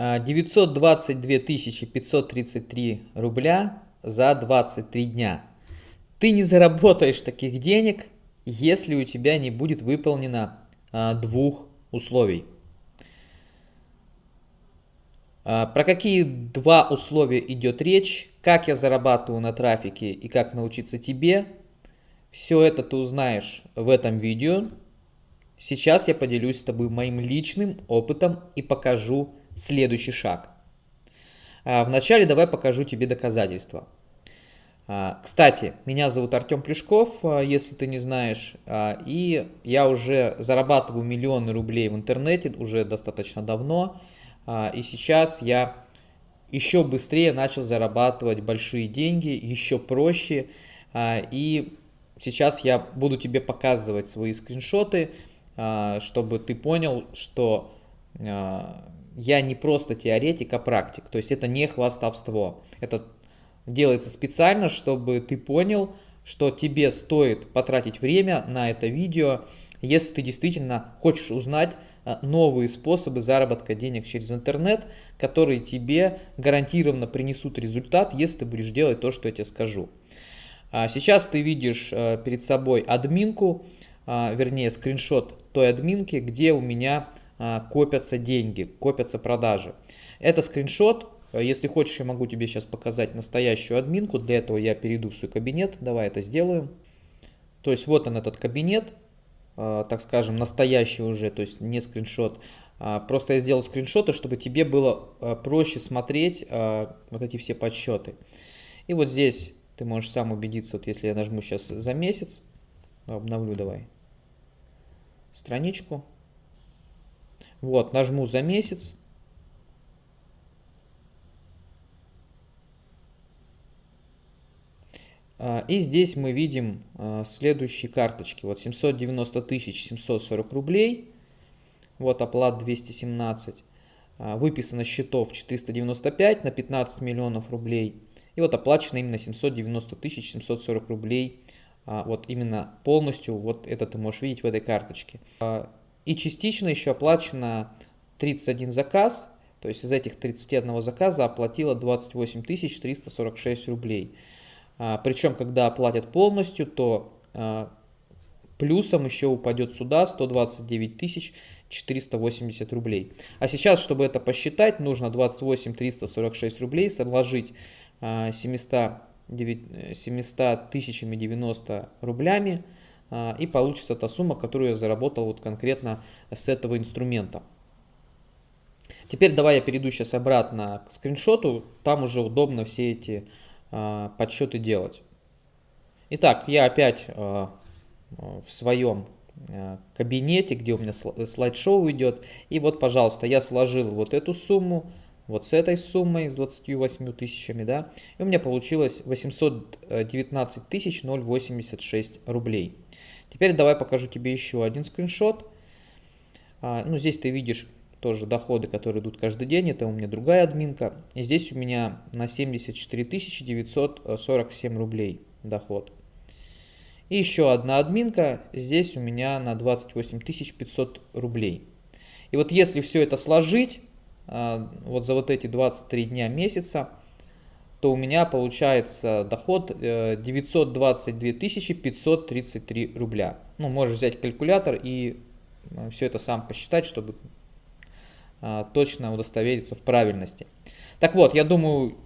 922 533 рубля за 23 дня. Ты не заработаешь таких денег, если у тебя не будет выполнено а, двух условий. А, про какие два условия идет речь, как я зарабатываю на трафике и как научиться тебе, все это ты узнаешь в этом видео. Сейчас я поделюсь с тобой моим личным опытом и покажу следующий шаг. А, вначале давай покажу тебе доказательства. А, кстати, меня зовут Артем Плюшков, а, если ты не знаешь, и я уже зарабатываю миллионы рублей в интернете уже достаточно давно, и сейчас я еще быстрее начал зарабатывать большие деньги, еще проще, и сейчас я буду тебе показывать свои скриншоты, чтобы ты понял, что я не просто теоретик, а практик, то есть это не хвастовство, это делается специально, чтобы ты понял, что тебе стоит потратить время на это видео, если ты действительно хочешь узнать а, новые способы заработка денег через интернет, которые тебе гарантированно принесут результат, если ты будешь делать то, что я тебе скажу. А, сейчас ты видишь а, перед собой админку, вернее скриншот той админки, где у меня копятся деньги, копятся продажи. Это скриншот Э, если хочешь, я могу тебе сейчас показать настоящую админку. Для этого я перейду в свой кабинет. Давай это сделаем. То есть вот он этот кабинет, э, так скажем, настоящий уже, то есть не скриншот. А, просто я сделал скриншоты, чтобы тебе было э, проще смотреть вот эти все подсчеты. И вот здесь ты можешь сам убедиться, вот если я нажму сейчас за месяц, обновлю давай страничку. Вот, нажму за месяц. А, и здесь мы видим а, следующие карточки. Вот 790 тысяч 740 рублей. Вот оплат 217. А, выписано счетов 495 на 15 миллионов рублей. И вот оплачено именно 790 тысяч 740 рублей. Вот именно полностью вот это ты можешь видеть в этой карточке. И частично еще оплачено 31 заказ. То есть из этих 31 заказа оплатила 28 346 рублей. А, Причем, когда оплатят полностью, то а, плюсом еще упадет сюда 129 тысяч 480 рублей. А сейчас, чтобы это посчитать, нужно 28 346 рублей сложить 700, 700 тысячами 90 рублями, а, и получится та сумма, которую я заработал вот конкретно с этого инструмента. Теперь давай я перейду сейчас обратно к скриншоту, там уже удобно все эти а, подсчеты делать. Итак, я опять а, в своем а, кабинете, где у меня слайд-шоу идет. И вот, пожалуйста, я сложил вот эту сумму, вот с этой суммой, с 28 тысячами, да, и у меня получилось 819 тысяч 086 рублей. Теперь давай покажу тебе еще один скриншот. Ну, здесь ты видишь тоже доходы, которые идут каждый день, это у меня другая админка. И здесь у меня на 74 947 рублей доход. И еще одна админка, здесь у меня на 28 500 рублей. И вот если все это сложить, а, вот за вот эти 23 дня месяца, то у меня получается доход 922 э, 533 рубля. Ну, можешь взять калькулятор и э, все это сам посчитать, чтобы а, точно удостовериться в правильности. Так вот, я думаю,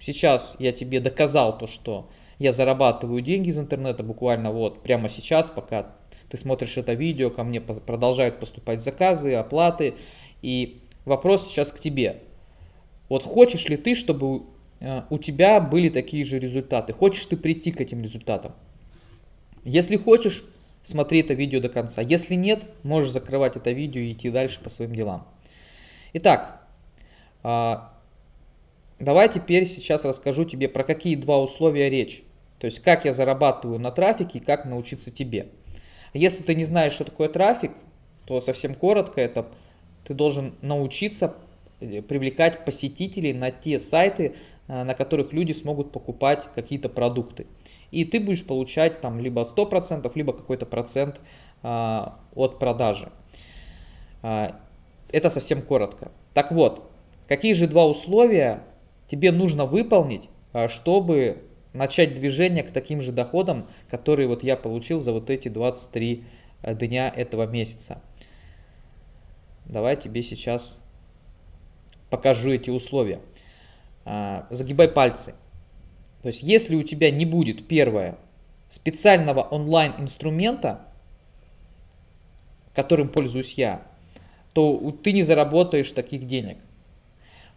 сейчас я тебе доказал то, что я зарабатываю деньги из интернета буквально вот прямо сейчас, пока ты смотришь это видео, ко мне продолжают поступать заказы, оплаты. И вопрос сейчас к тебе. Вот хочешь ли ты, чтобы э, у тебя были такие же результаты? Хочешь ты прийти к этим результатам? Если хочешь, смотри это видео до конца. Если нет, можешь закрывать это видео и идти дальше по своим делам. Итак, а, давай теперь сейчас расскажу тебе про какие два условия речь. То есть как я зарабатываю на трафике и как научиться тебе. Если ты не знаешь, что такое трафик, то совсем коротко это ты должен научиться э, привлекать посетителей на те сайты, э, на которых люди смогут покупать какие-то продукты. И ты будешь получать там либо 100%, либо какой-то процент а, от продажи. А, это совсем коротко. Так вот, Какие же два условия тебе нужно выполнить, а, чтобы начать движение к таким же доходам, которые вот я получил за вот эти 23 э, дня этого месяца. Давай тебе сейчас покажу эти условия. А, загибай пальцы. То есть, если у тебя не будет, первое, специального онлайн-инструмента, которым пользуюсь я, то ты не заработаешь таких денег.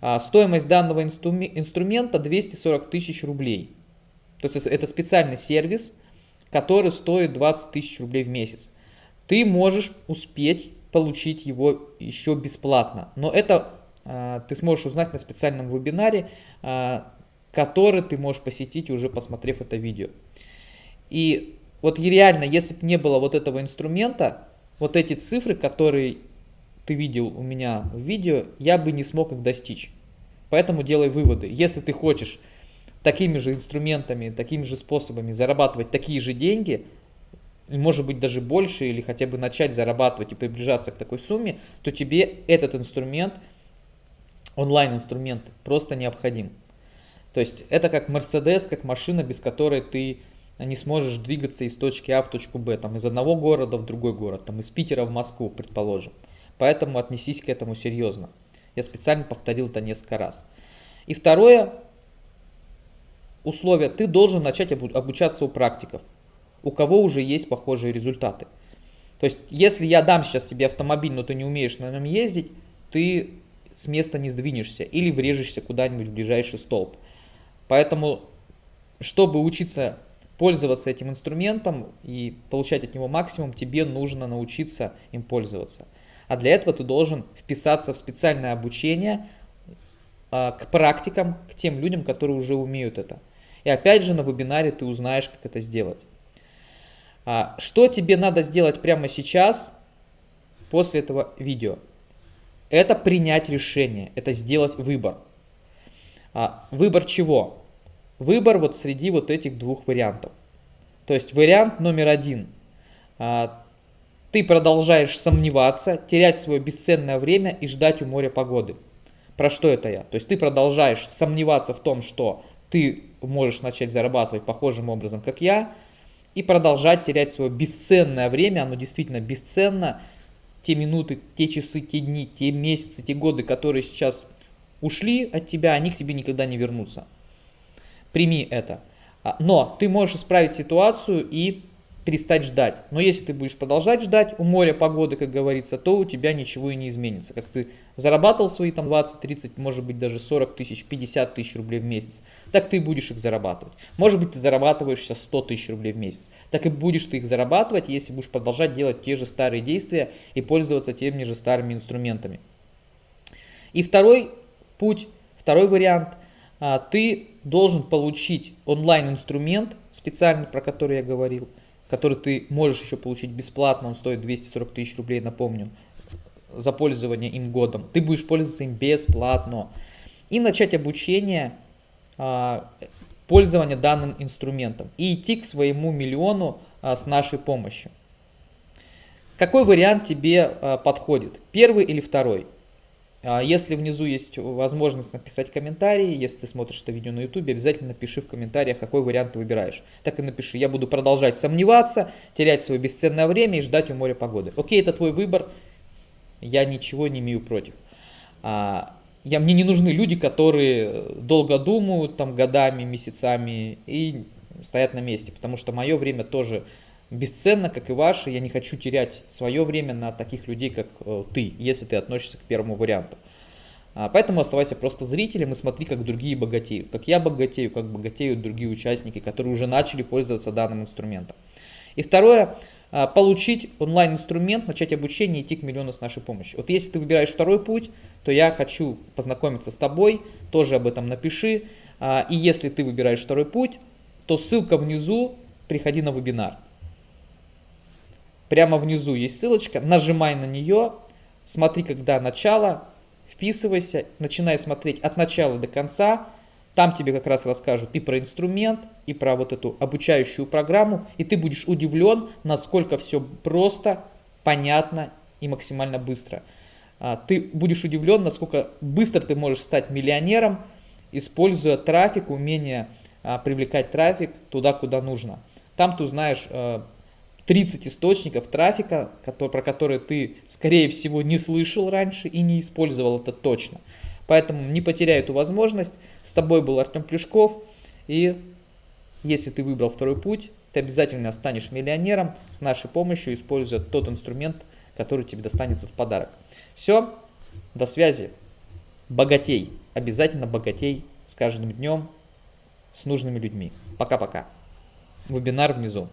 А стоимость данного инструмента 240 тысяч рублей. То есть это специальный сервис, который стоит 20 тысяч рублей в месяц. Ты можешь успеть получить его еще бесплатно. Но это э, ты сможешь узнать на специальном вебинаре, э, который ты можешь посетить уже посмотрев это видео. И вот реально, если бы не было вот этого инструмента, вот эти цифры, которые ты видел у меня в видео, я бы не смог их достичь. Поэтому делай выводы. Если ты хочешь такими же инструментами, такими же способами зарабатывать такие же деньги, может быть даже больше, или хотя бы начать зарабатывать и приближаться к такой сумме, то тебе этот инструмент, онлайн-инструмент, просто необходим. То есть это как Мерседес, как машина, без которой ты не сможешь двигаться из точки А в точку Б, там из одного города в другой город, там из Питера в Москву, предположим. Поэтому отнесись к этому серьезно. Я специально повторил это несколько раз. И второе условие, ты должен начать обучаться у практиков, у кого уже есть похожие результаты. То есть, если я дам сейчас тебе автомобиль, но ты не умеешь на нем ездить, ты с места не сдвинешься или врежешься куда-нибудь в ближайший столб. Поэтому, чтобы учиться пользоваться этим инструментом и получать от него максимум, тебе нужно научиться им пользоваться. А для этого ты должен вписаться в специальное обучение а, к практикам, к тем людям, которые уже умеют это. И опять же на вебинаре ты узнаешь, как это сделать. А, что тебе надо сделать прямо сейчас, после этого видео? Это принять решение, это сделать выбор. А, выбор чего? Выбор вот среди вот этих двух вариантов. То есть вариант номер один. А, ты продолжаешь сомневаться, терять свое бесценное время и ждать у моря погоды. Про что это я? То есть ты продолжаешь сомневаться в том, что ты можешь начать зарабатывать похожим образом, как я, и продолжать терять свое бесценное время, оно действительно бесценно, те минуты, те часы, те дни, те месяцы, те годы, которые сейчас ушли от тебя, они к тебе никогда не вернутся. Прими это. А, но ты можешь исправить ситуацию и перестать ждать. Но если ты будешь продолжать ждать у моря погоды, как говорится, то у тебя ничего и не изменится. Как ты зарабатывал свои там 20, 30, может быть даже 40 тысяч, 50 тысяч рублей в месяц, так ты будешь их зарабатывать. Может быть ты зарабатываешь сейчас 100 тысяч рублей в месяц, так и будешь ты их зарабатывать, если будешь продолжать делать те же старые действия и пользоваться теми же старыми инструментами. И второй путь, второй вариант, а, ты должен получить онлайн-инструмент, специальный, про который я говорил, который ты можешь еще получить бесплатно, он стоит 240 тысяч рублей, напомню, за пользование им годом. Ты будешь пользоваться им бесплатно. И начать обучение а, пользования данным инструментом. И идти к своему миллиону а, с нашей помощью. Какой вариант тебе а, подходит? Первый или второй? А, если внизу есть возможность написать комментарий, если ты смотришь это видео на YouTube, обязательно напиши в комментариях, какой вариант ты выбираешь. Так и напиши, я буду продолжать сомневаться, терять свое бесценное время и ждать у моря погоды. Окей, это твой выбор, я ничего не имею против. А, я, мне не нужны люди, которые долго думают, там годами, месяцами и стоят на месте, потому что мое время тоже бесценно, как и ваше. Я не хочу терять свое время на таких людей, как э, ты, если ты относишься к первому варианту. А, поэтому оставайся просто зрителем и смотри, как другие богатеют. Как я богатею, как богатеют другие участники, которые уже начали пользоваться данным инструментом. И второе, а, получить онлайн-инструмент, начать обучение и идти к миллиону с нашей помощью. Вот если ты выбираешь второй путь, то я хочу познакомиться с тобой, тоже об этом напиши. А, и если ты выбираешь второй путь, то ссылка внизу, приходи на вебинар. Прямо внизу есть ссылочка, нажимай на нее, смотри, когда начало, вписывайся, начинай смотреть от начала до конца. Там тебе как раз расскажут и про инструмент, и про вот эту обучающую программу, и ты будешь удивлен, насколько все просто, понятно и максимально быстро. а, ты будешь удивлен, насколько быстро ты можешь стать миллионером, используя трафик, умение а, привлекать трафик туда, куда нужно. Там ты узнаешь 30 источников трафика, про которые ты, скорее всего, не слышал раньше и не использовал это точно. Поэтому не потеряй эту возможность. С тобой был Артем Плюшков. И если ты выбрал второй путь, ты обязательно станешь миллионером с нашей помощью, используя тот инструмент, который тебе достанется в подарок. Все, до связи. Богатей, обязательно богатей с каждым днем, с нужными людьми. Пока-пока. Вебинар внизу.